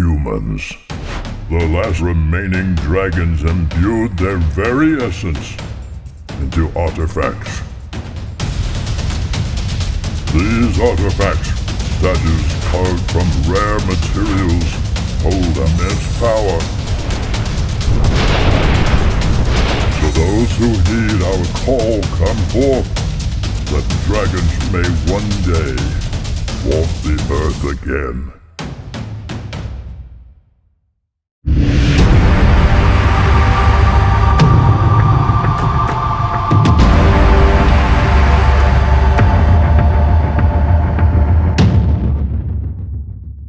humans. The last remaining dragons imbued their very essence into artifacts. These artifacts, statues carved from rare materials, hold immense power. So those who heed our call come forth, that dragons may one day walk the earth again.